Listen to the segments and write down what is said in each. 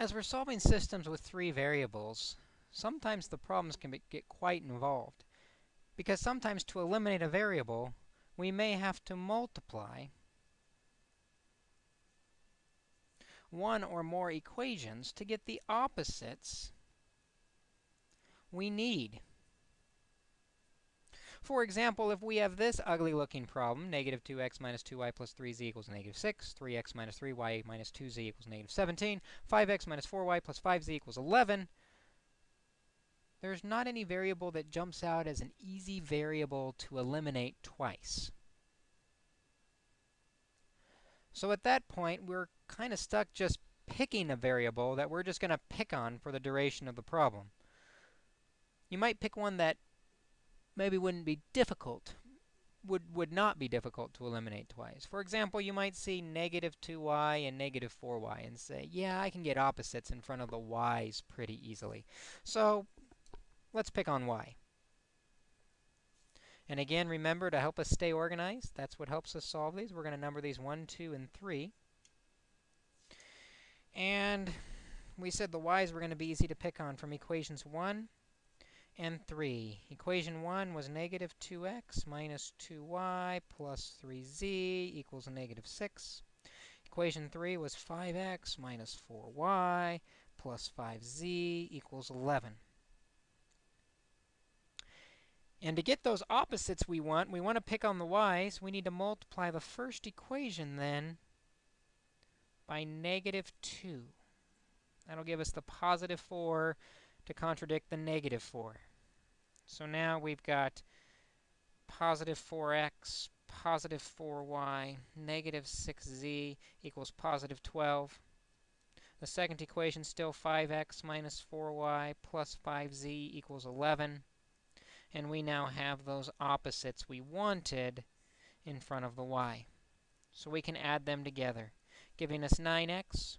As we're solving systems with three variables, sometimes the problems can be, get quite involved. Because sometimes to eliminate a variable, we may have to multiply one or more equations to get the opposites we need. For example, if we have this ugly looking problem, negative 2x minus 2y plus 3z equals negative 6, 3x minus 3y minus 2z equals negative 17, 5x minus 4y plus 5z equals 11, there's not any variable that jumps out as an easy variable to eliminate twice. So at that point, we're kind of stuck just picking a variable that we're just going to pick on for the duration of the problem. You might pick one that maybe wouldn't be difficult, would, would not be difficult to eliminate twice. For example, you might see negative 2y and negative 4y and say, yeah, I can get opposites in front of the y's pretty easily. So let's pick on y. And again, remember to help us stay organized, that's what helps us solve these. We're going to number these 1, 2, and 3. And we said the y's were going to be easy to pick on from equations 1 and 3. Equation 1 was negative 2x minus 2y plus 3z equals negative 6. Equation 3 was 5x minus 4y plus 5z equals 11. And to get those opposites we want, we want to pick on the y's. We need to multiply the first equation then by negative 2. That'll give us the positive 4 to contradict the negative 4. So now we've got positive 4x, positive 4y, negative 6z equals positive 12. The second equation still 5x minus 4y plus 5z equals 11. And we now have those opposites we wanted in front of the y. So we can add them together, giving us 9x.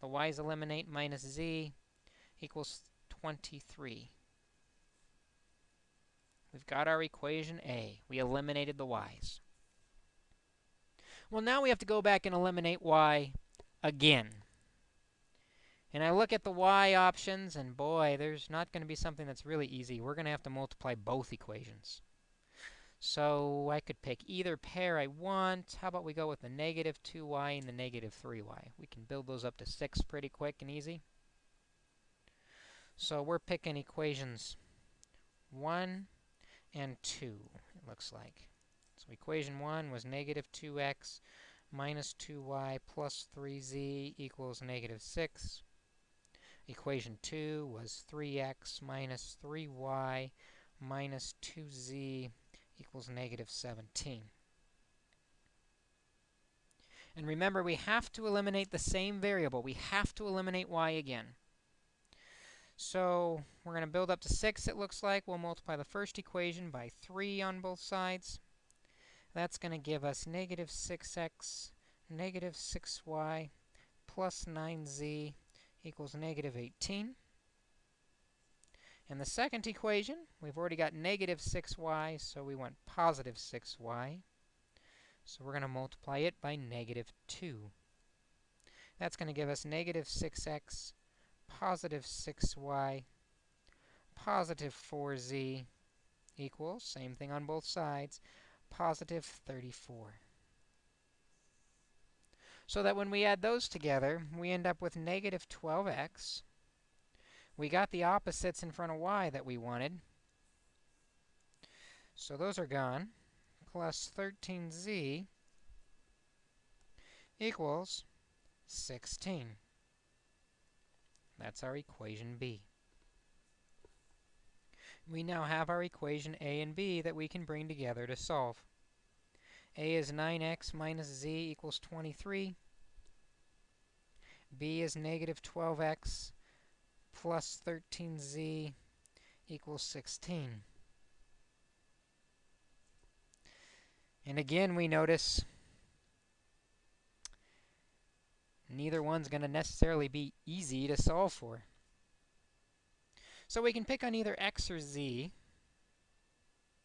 The y's eliminate minus z equals 23. We've got our equation A. We eliminated the y's. Well, now we have to go back and eliminate y again. And I look at the y options, and boy, there's not going to be something that's really easy. We're going to have to multiply both equations. So I could pick either pair I want. How about we go with the negative 2y and the negative 3y? We can build those up to 6 pretty quick and easy. So we're picking equations 1 and 2, it looks like. So equation 1 was negative 2x minus 2y plus 3z equals negative 6. Equation 2 was 3x minus 3y minus 2z equals negative 17. And remember, we have to eliminate the same variable. We have to eliminate y again. So we're going to build up to 6, it looks like. We'll multiply the first equation by 3 on both sides. That's going to give us negative 6x, negative 6y, plus 9z equals negative 18. And the second equation, we've already got negative 6y, so we want positive 6y. So we're going to multiply it by negative 2. That's going to give us negative 6x, positive 6y, positive 4z equals, same thing on both sides, positive 34 so that when we add those together, we end up with negative 12x. We got the opposites in front of y that we wanted. So those are gone. Plus 13z equals 16. That's our equation B. We now have our equation A and B that we can bring together to solve a is 9x minus z equals 23. b is negative 12x plus 13z equals 16. And again, we notice neither one's going to necessarily be easy to solve for. So we can pick on either x or z.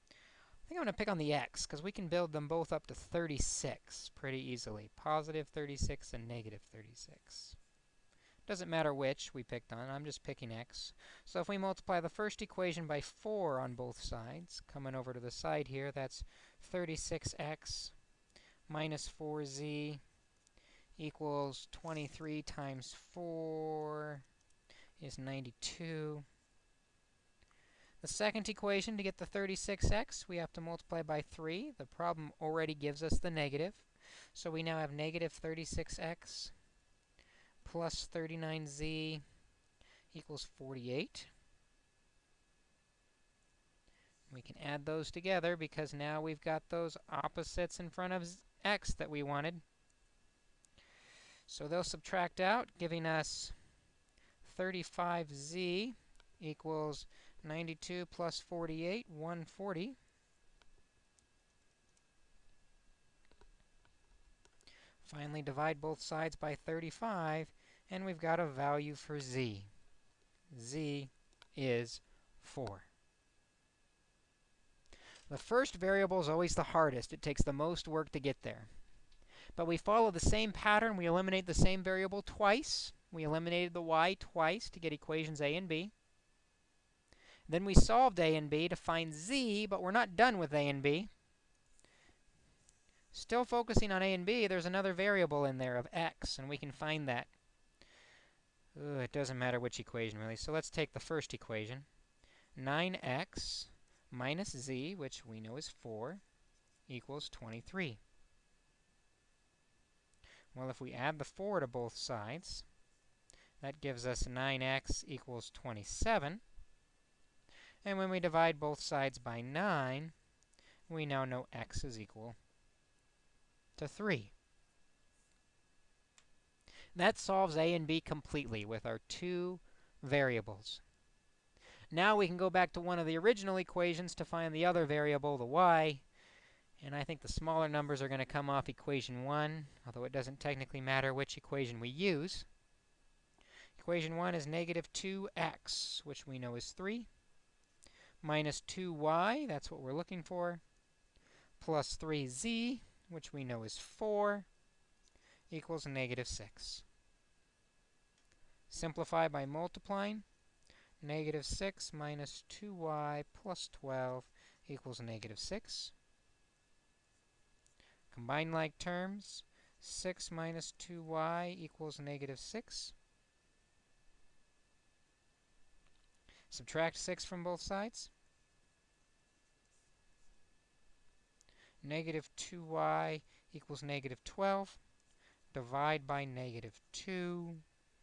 I think I'm going to pick on the x, because we can build them both up to 36 pretty easily. Positive 36 and negative 36. Doesn't matter which we picked on, I'm just picking x. So if we multiply the first equation by 4 on both sides, coming over to the side here, that's 36x minus 4z equals 23 times 4 is 92. The second equation, to get the 36x, we have to multiply by 3. The problem already gives us the negative. So we now have negative 36x plus 39z equals 48. We can add those together because now we've got those opposites in front of x that we wanted. So they'll subtract out, giving us 35z equals 92 plus 48, 140. Finally, divide both sides by 35, and we've got a value for z. z is 4. The first variable is always the hardest. It takes the most work to get there. But we follow the same pattern. We eliminate the same variable twice. We eliminated the y twice to get equations a and b. Then we solved a and b to find z, but we're not done with a and b. Still focusing on a and b, there's another variable in there of x, and we can find that. It doesn't matter which equation, really. So let's take the first equation. 9x minus z, which we know is 4, equals 23. Well, if we add the 4 to both sides, that gives us 9x equals 27. And when we divide both sides by 9, we now know x is equal to 3. That solves a and b completely with our two variables. Now we can go back to one of the original equations to find the other variable, the y. And I think the smaller numbers are going to come off equation 1, although it doesn't technically matter which equation we use. Equation 1 is negative 2x, which we know is 3, minus 2y, that's what we're looking for, plus 3z, which we know is 4, equals negative 6. Simplify by multiplying. Negative 6 minus 2y plus 12 equals negative 6. Combine like terms. 6 minus 2y equals negative 6. Subtract 6 from both sides. Negative 2y equals negative 12. Divide by negative 2.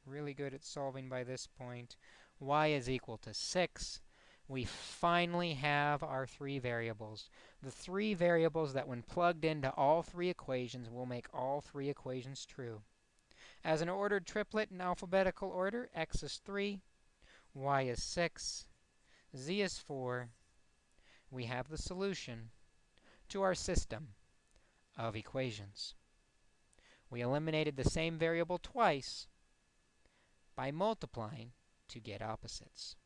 Really good at solving by this point. y is equal to 6. We finally have our three variables. The three variables that when plugged into all three equations will make all three equations true. As an ordered triplet in alphabetical order, x is 3, y is 6, z is 4. We have the solution to our system of equations. We eliminated the same variable twice by multiplying to get opposites.